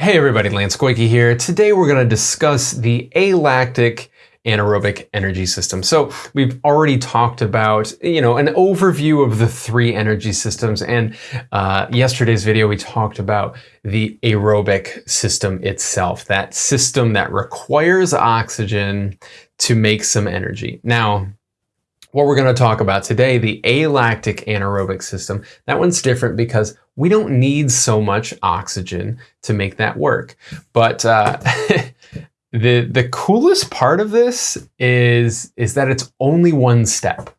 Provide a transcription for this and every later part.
Hey everybody, Lance Koike here. Today we're going to discuss the alactic anaerobic energy system. So we've already talked about, you know, an overview of the three energy systems. And uh, yesterday's video, we talked about the aerobic system itself, that system that requires oxygen to make some energy. Now, what we're going to talk about today, the alactic anaerobic system, that one's different because we don't need so much oxygen to make that work. But uh, the the coolest part of this is is that it's only one step.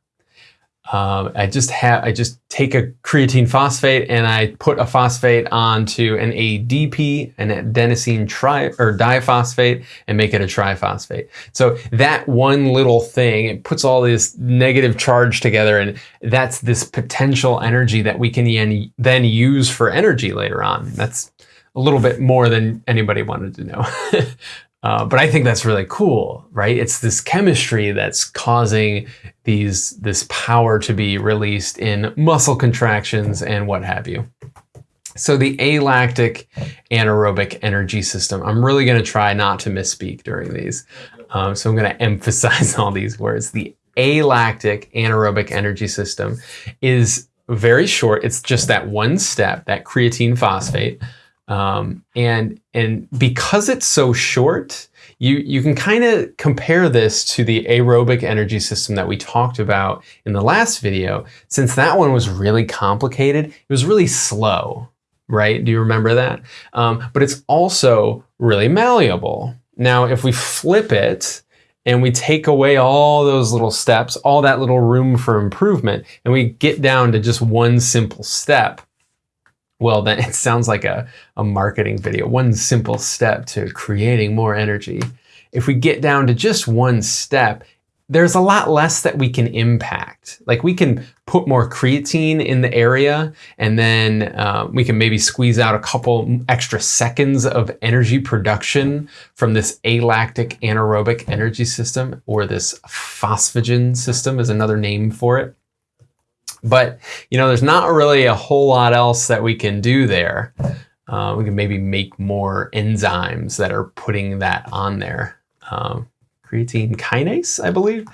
Um, I just have I just take a creatine phosphate and I put a phosphate onto an ADP, an adenosine tri or diphosphate, and make it a triphosphate. So that one little thing, it puts all this negative charge together, and that's this potential energy that we can then use for energy later on. That's a little bit more than anybody wanted to know. Uh, but I think that's really cool, right? It's this chemistry that's causing these this power to be released in muscle contractions and what have you. So the alactic anaerobic energy system, I'm really going to try not to misspeak during these. Um, so I'm going to emphasize all these words. The alactic anaerobic energy system is very short. It's just that one step, that creatine phosphate. Um, and, and because it's so short, you, you can kind of compare this to the aerobic energy system that we talked about in the last video. Since that one was really complicated, it was really slow, right? Do you remember that? Um, but it's also really malleable. Now, if we flip it, and we take away all those little steps, all that little room for improvement, and we get down to just one simple step, well, then it sounds like a, a marketing video. One simple step to creating more energy. If we get down to just one step, there's a lot less that we can impact. Like we can put more creatine in the area and then uh, we can maybe squeeze out a couple extra seconds of energy production from this alactic anaerobic energy system or this phosphagen system is another name for it. But, you know, there's not really a whole lot else that we can do there. Uh, we can maybe make more enzymes that are putting that on there. Um, creatine kinase, I believe.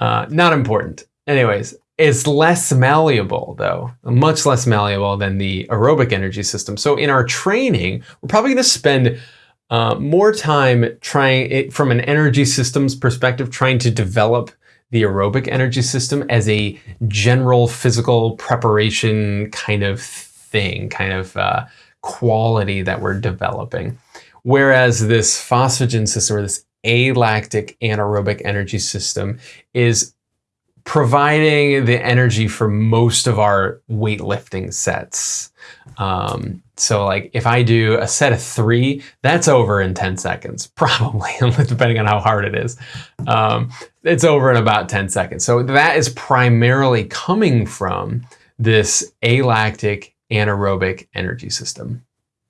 Uh, not important. Anyways, it's less malleable though, much less malleable than the aerobic energy system. So in our training, we're probably going to spend uh, more time trying it from an energy systems perspective, trying to develop the aerobic energy system as a general physical preparation kind of thing, kind of uh, quality that we're developing. Whereas this phosphagen system or this alactic anaerobic energy system is providing the energy for most of our weightlifting sets. Um, so like if I do a set of three, that's over in 10 seconds, probably, depending on how hard it is. Um, it's over in about 10 seconds. So that is primarily coming from this alactic anaerobic energy system.